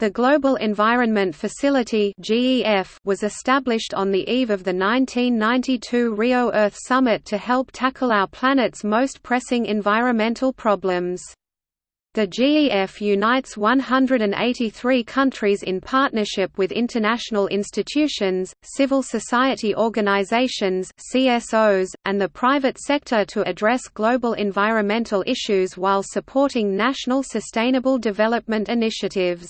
The Global Environment Facility was established on the eve of the 1992 Rio Earth Summit to help tackle our planet's most pressing environmental problems. The GEF unites 183 countries in partnership with international institutions, civil society organizations (CSOs), and the private sector to address global environmental issues while supporting national sustainable development initiatives.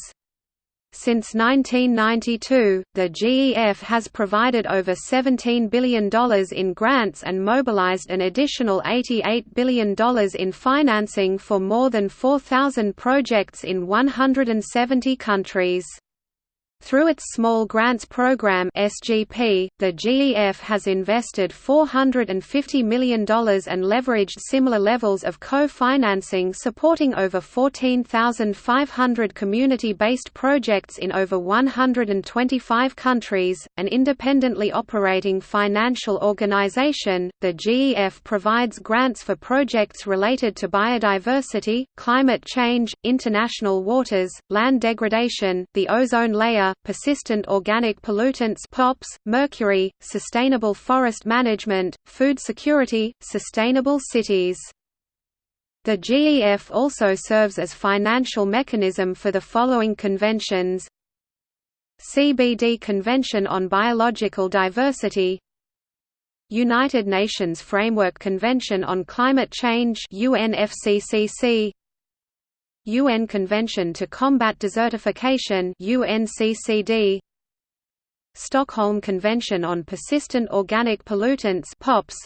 Since 1992, the GEF has provided over $17 billion in grants and mobilized an additional $88 billion in financing for more than 4,000 projects in 170 countries. Through its Small Grants Program (SGP), the GEF has invested $450 million and leveraged similar levels of co-financing supporting over 14,500 community-based projects in over 125 countries. An independently operating financial organization, the GEF provides grants for projects related to biodiversity, climate change, international waters, land degradation, the ozone layer, persistent organic pollutants POPs, mercury, sustainable forest management, food security, sustainable cities. The GEF also serves as financial mechanism for the following conventions. CBD Convention on Biological Diversity. United Nations Framework Convention on Climate Change UNFCCC UN Convention to Combat Desertification UNCCD Stockholm Convention on Persistent Organic Pollutants POPs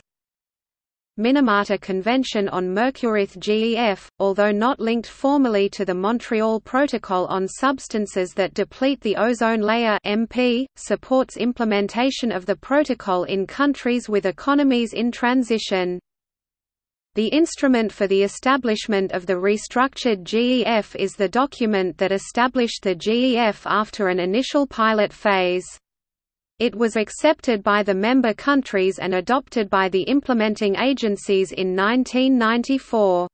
Minamata Convention on Mercurith GEF, although not linked formally to the Montreal Protocol on Substances that Deplete the Ozone Layer MP, supports implementation of the protocol in countries with economies in transition. The instrument for the establishment of the restructured GEF is the document that established the GEF after an initial pilot phase. It was accepted by the member countries and adopted by the implementing agencies in 1994.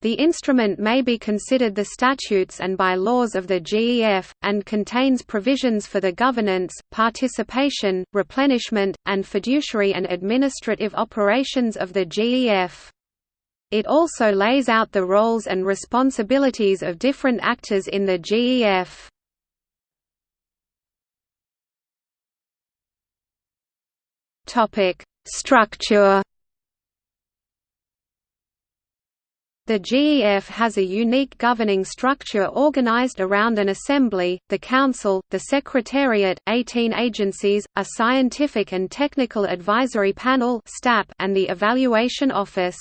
The instrument may be considered the statutes and bylaws of the GEF, and contains provisions for the governance, participation, replenishment, and fiduciary and administrative operations of the GEF. It also lays out the roles and responsibilities of different actors in the GEF. Topic: Structure. The GEF has a unique governing structure organized around an assembly, the Council, the Secretariat, 18 agencies, a Scientific and Technical Advisory Panel and the Evaluation Office.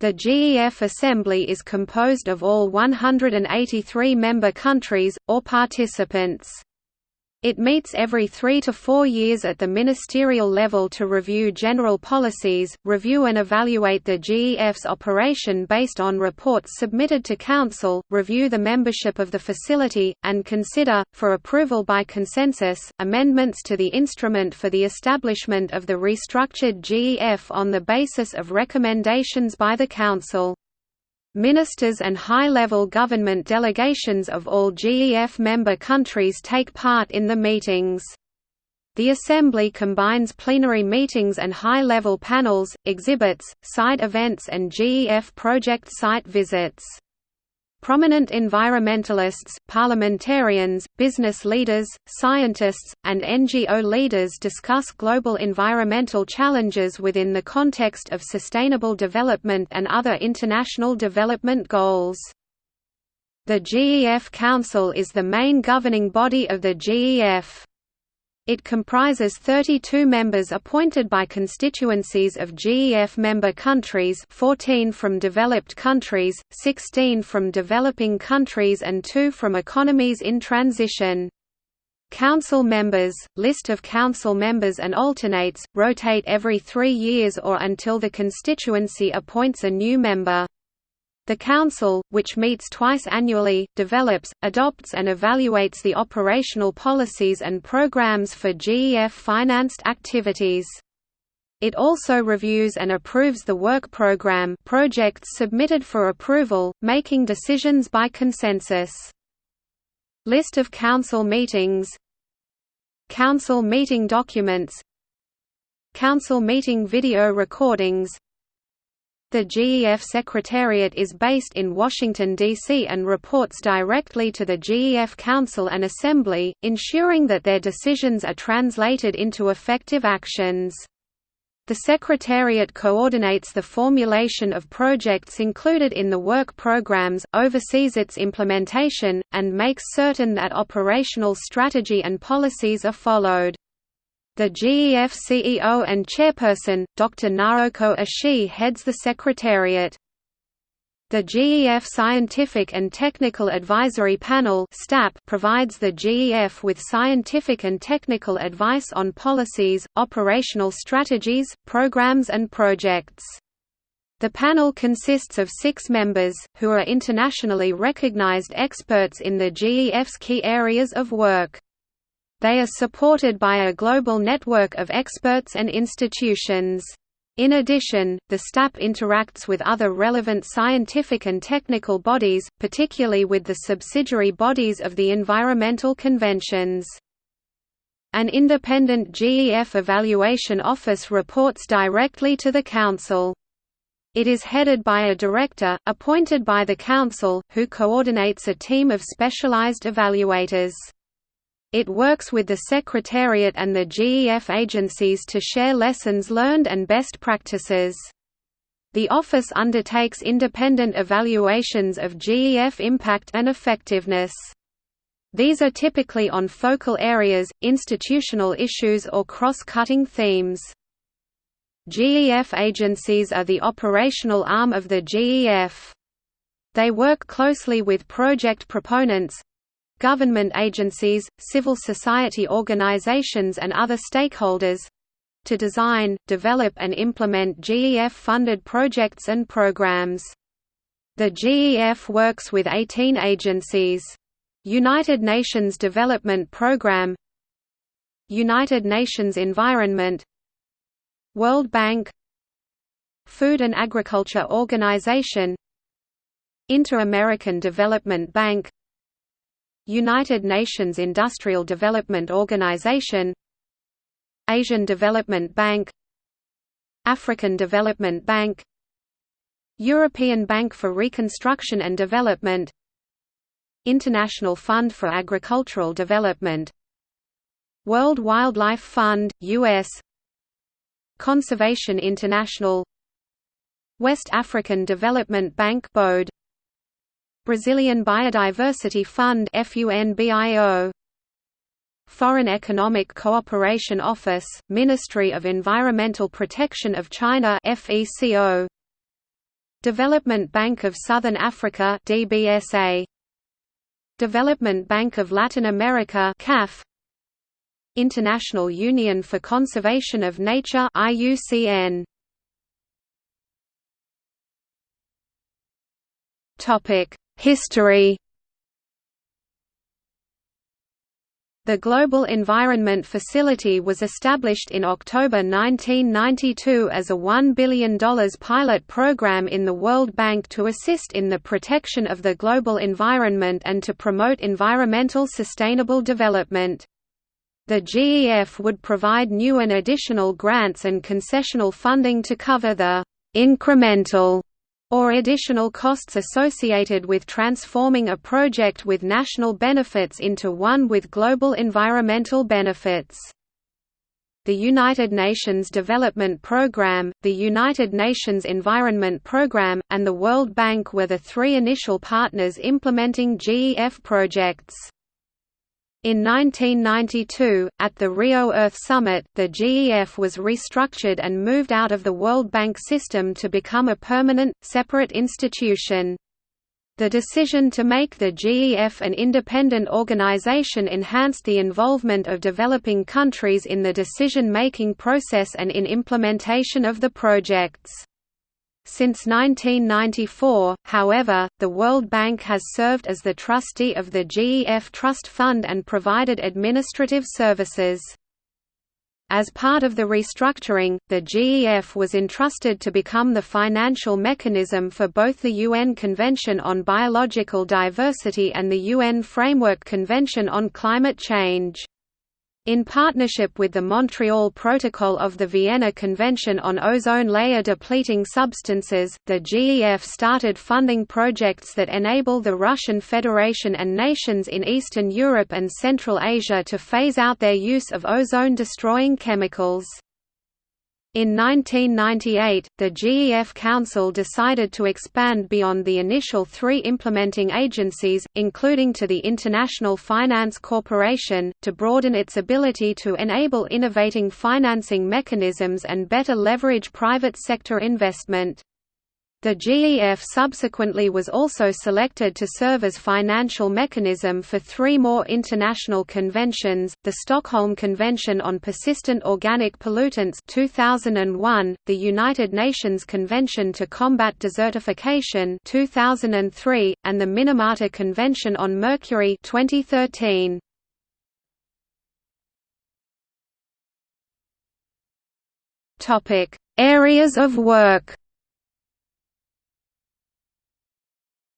The GEF Assembly is composed of all 183 member countries, or participants. It meets every three to four years at the ministerial level to review general policies, review and evaluate the GEF's operation based on reports submitted to Council, review the membership of the facility, and consider, for approval by consensus, amendments to the instrument for the establishment of the restructured GEF on the basis of recommendations by the Council. Ministers and high-level government delegations of all GEF member countries take part in the meetings. The Assembly combines plenary meetings and high-level panels, exhibits, side events and GEF project site visits. Prominent environmentalists, parliamentarians, business leaders, scientists, and NGO leaders discuss global environmental challenges within the context of sustainable development and other international development goals. The GEF Council is the main governing body of the GEF. It comprises 32 members appointed by constituencies of GEF member countries 14 from developed countries, 16 from developing countries and 2 from economies in transition. Council members, list of council members and alternates, rotate every three years or until the constituency appoints a new member. The Council, which meets twice annually, develops, adopts and evaluates the operational policies and programs for GEF-financed activities. It also reviews and approves the work program projects submitted for approval, making decisions by consensus. List of council meetings Council meeting documents Council meeting video recordings the GEF Secretariat is based in Washington, D.C. and reports directly to the GEF Council and Assembly, ensuring that their decisions are translated into effective actions. The Secretariat coordinates the formulation of projects included in the work programs, oversees its implementation, and makes certain that operational strategy and policies are followed. The GEF CEO and chairperson, Dr. Naoko Ishii heads the secretariat. The GEF Scientific and Technical Advisory Panel provides the GEF with scientific and technical advice on policies, operational strategies, programs and projects. The panel consists of six members, who are internationally recognized experts in the GEF's key areas of work. They are supported by a global network of experts and institutions. In addition, the STAP interacts with other relevant scientific and technical bodies, particularly with the subsidiary bodies of the environmental conventions. An independent GEF evaluation office reports directly to the Council. It is headed by a director, appointed by the Council, who coordinates a team of specialized evaluators. It works with the Secretariat and the GEF agencies to share lessons learned and best practices. The office undertakes independent evaluations of GEF impact and effectiveness. These are typically on focal areas, institutional issues or cross-cutting themes. GEF agencies are the operational arm of the GEF. They work closely with project proponents, government agencies, civil society organizations and other stakeholders to design, develop and implement GEF-funded projects and programs. The GEF works with 18 agencies. United Nations Development Programme United Nations Environment World Bank Food and Agriculture Organization Inter-American Development Bank United Nations Industrial Development Organization Asian Development Bank African Development Bank European Bank for Reconstruction and Development International Fund for Agricultural Development World Wildlife Fund, U.S. Conservation International West African Development Bank BOAD Brazilian Biodiversity Fund Foreign Economic Cooperation Office, Ministry of Environmental Protection of China Development Bank of Southern Africa DBSA Development Bank of Latin America CAF International Union for Conservation of Nature IUCN Topic History The Global Environment Facility was established in October 1992 as a $1 billion pilot program in the World Bank to assist in the protection of the global environment and to promote environmental sustainable development. The GEF would provide new and additional grants and concessional funding to cover the incremental or additional costs associated with transforming a project with national benefits into one with global environmental benefits. The United Nations Development Programme, the United Nations Environment Programme, and the World Bank were the three initial partners implementing GEF projects. In 1992, at the Rio Earth Summit, the GEF was restructured and moved out of the World Bank system to become a permanent, separate institution. The decision to make the GEF an independent organization enhanced the involvement of developing countries in the decision-making process and in implementation of the projects. Since 1994, however, the World Bank has served as the trustee of the GEF Trust Fund and provided administrative services. As part of the restructuring, the GEF was entrusted to become the financial mechanism for both the UN Convention on Biological Diversity and the UN Framework Convention on Climate Change. In partnership with the Montreal Protocol of the Vienna Convention on Ozone Layer Depleting Substances, the GEF started funding projects that enable the Russian Federation and nations in Eastern Europe and Central Asia to phase out their use of ozone-destroying chemicals. In 1998, the GEF Council decided to expand beyond the initial three implementing agencies, including to the International Finance Corporation, to broaden its ability to enable innovating financing mechanisms and better leverage private sector investment. The GEF subsequently was also selected to serve as financial mechanism for three more international conventions, the Stockholm Convention on Persistent Organic Pollutants 2001, the United Nations Convention to Combat Desertification 2003, and the Minamata Convention on Mercury 2013. Areas of work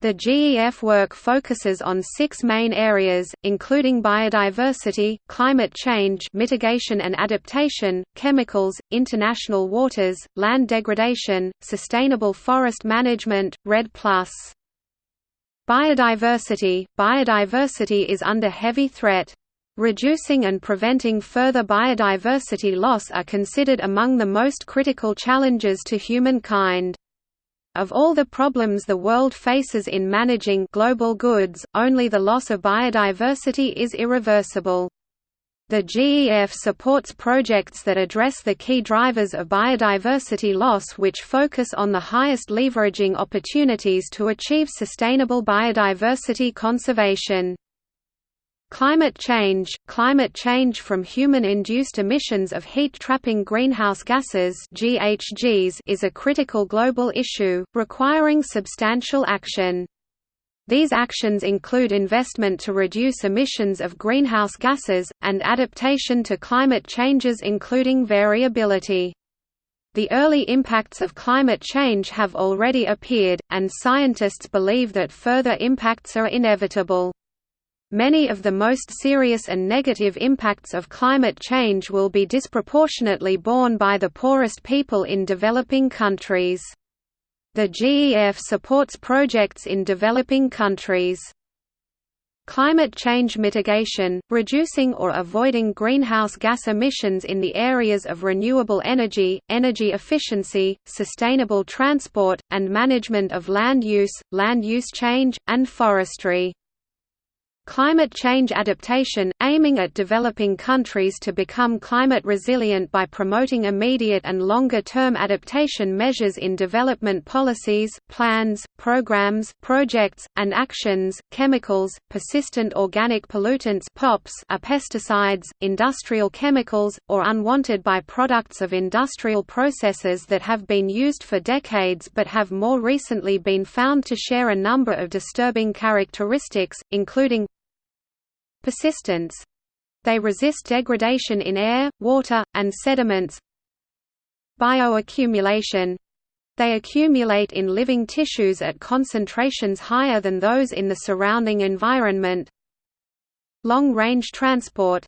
The GEF work focuses on six main areas, including biodiversity, climate change mitigation and adaptation, chemicals, international waters, land degradation, sustainable forest management, REDD+. Biodiversity – Biodiversity is under heavy threat. Reducing and preventing further biodiversity loss are considered among the most critical challenges to humankind. Of all the problems the world faces in managing global goods, only the loss of biodiversity is irreversible. The GEF supports projects that address the key drivers of biodiversity loss which focus on the highest leveraging opportunities to achieve sustainable biodiversity conservation. Climate change – Climate change from human-induced emissions of heat-trapping greenhouse gases GHGs is a critical global issue, requiring substantial action. These actions include investment to reduce emissions of greenhouse gases, and adaptation to climate changes including variability. The early impacts of climate change have already appeared, and scientists believe that further impacts are inevitable. Many of the most serious and negative impacts of climate change will be disproportionately borne by the poorest people in developing countries. The GEF supports projects in developing countries. Climate change mitigation, reducing or avoiding greenhouse gas emissions in the areas of renewable energy, energy efficiency, sustainable transport, and management of land use, land use change, and forestry. Climate change adaptation, aiming at developing countries to become climate resilient by promoting immediate and longer-term adaptation measures in development policies, plans, programs, projects, and actions. Chemicals, persistent organic pollutants (POPs) are pesticides, industrial chemicals, or unwanted by-products of industrial processes that have been used for decades but have more recently been found to share a number of disturbing characteristics, including Persistence they resist degradation in air, water, and sediments. Bioaccumulation they accumulate in living tissues at concentrations higher than those in the surrounding environment. Long-range transport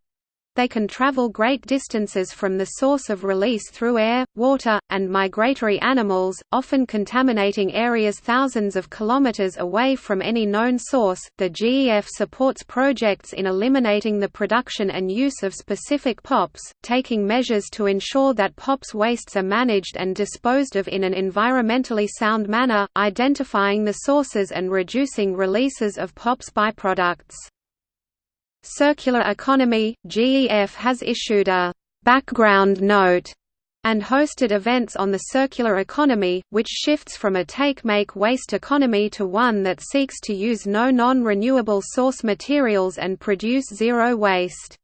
they can travel great distances from the source of release through air, water, and migratory animals, often contaminating areas thousands of kilometers away from any known source. The GEF supports projects in eliminating the production and use of specific POPs, taking measures to ensure that POPs wastes are managed and disposed of in an environmentally sound manner, identifying the sources and reducing releases of POPs byproducts. Circular Economy – GEF has issued a «background note» and hosted events on the circular economy, which shifts from a take-make-waste economy to one that seeks to use no non-renewable source materials and produce zero waste.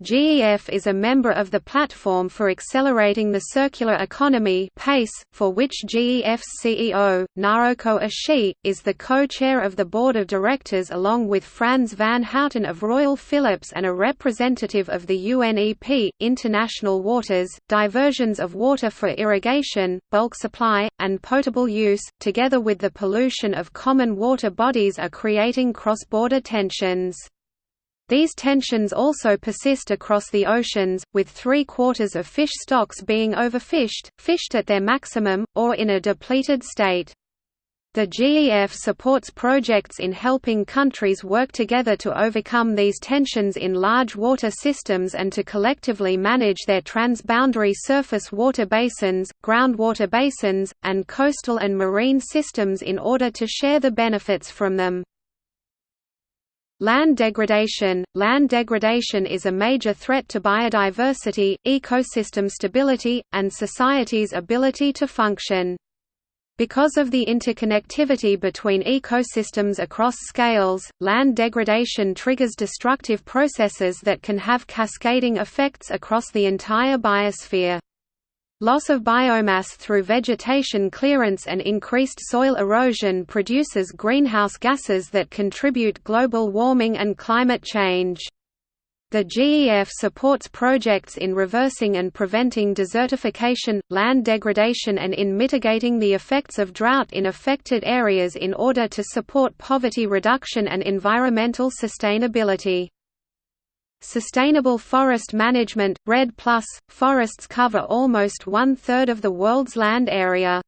GEF is a member of the Platform for Accelerating the Circular Economy PACE, for which GEF's CEO, Naoko Ishii, is the co-chair of the board of directors along with Frans van Houten of Royal Philips and a representative of the UNEP, International Waters, diversions of water for irrigation, bulk supply, and potable use, together with the pollution of common water bodies are creating cross-border tensions. These tensions also persist across the oceans, with three-quarters of fish stocks being overfished, fished at their maximum, or in a depleted state. The GEF supports projects in helping countries work together to overcome these tensions in large water systems and to collectively manage their transboundary surface water basins, groundwater basins, and coastal and marine systems in order to share the benefits from them. Land degradation Land degradation is a major threat to biodiversity, ecosystem stability, and society's ability to function. Because of the interconnectivity between ecosystems across scales, land degradation triggers destructive processes that can have cascading effects across the entire biosphere. Loss of biomass through vegetation clearance and increased soil erosion produces greenhouse gases that contribute global warming and climate change. The GEF supports projects in reversing and preventing desertification, land degradation and in mitigating the effects of drought in affected areas in order to support poverty reduction and environmental sustainability. Sustainable forest management, REDD+, forests cover almost one-third of the world's land area.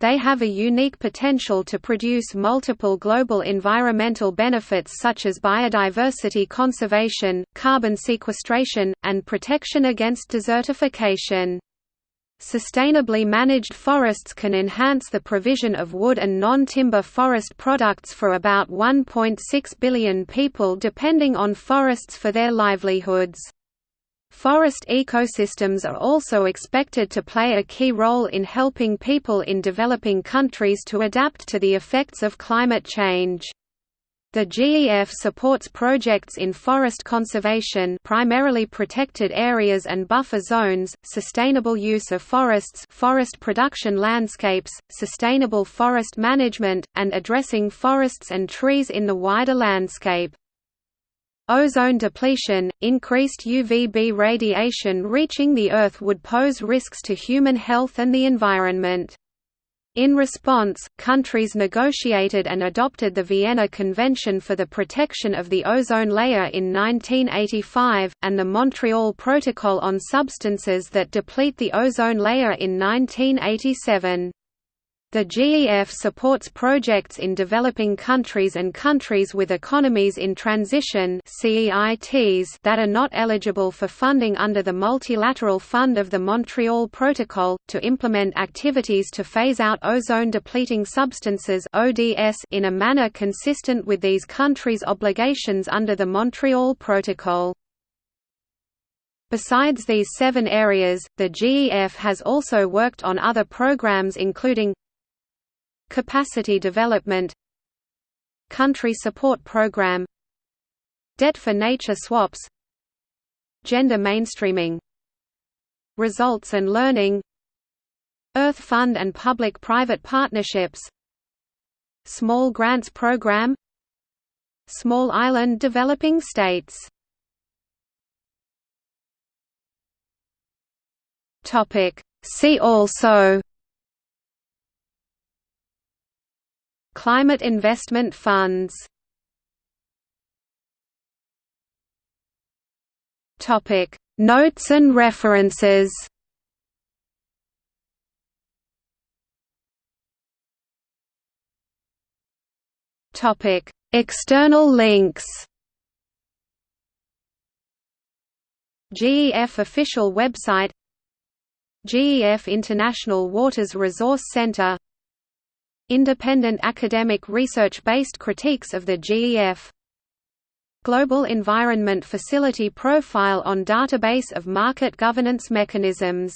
They have a unique potential to produce multiple global environmental benefits such as biodiversity conservation, carbon sequestration, and protection against desertification. Sustainably managed forests can enhance the provision of wood and non-timber forest products for about 1.6 billion people depending on forests for their livelihoods. Forest ecosystems are also expected to play a key role in helping people in developing countries to adapt to the effects of climate change. The GEF supports projects in forest conservation primarily protected areas and buffer zones, sustainable use of forests forest production landscapes, sustainable forest management, and addressing forests and trees in the wider landscape. Ozone depletion, increased UVB radiation reaching the Earth would pose risks to human health and the environment. In response, countries negotiated and adopted the Vienna Convention for the Protection of the Ozone Layer in 1985, and the Montreal Protocol on Substances that Deplete the Ozone Layer in 1987. The GEF supports projects in developing countries and countries with economies in transition that are not eligible for funding under the Multilateral Fund of the Montreal Protocol, to implement activities to phase out ozone-depleting substances in a manner consistent with these countries' obligations under the Montreal Protocol. Besides these seven areas, the GEF has also worked on other programs including Capacity Development Country Support Program Debt for Nature Swaps Gender Mainstreaming Results and Learning Earth Fund and Public-Private Partnerships Small Grants Program Small Island Developing States. See also Climate investment funds. Notes and references. External links. GEF official website. GEF International Waters Resource Center Independent academic research-based critiques of the GEF Global Environment Facility Profile on Database of Market Governance Mechanisms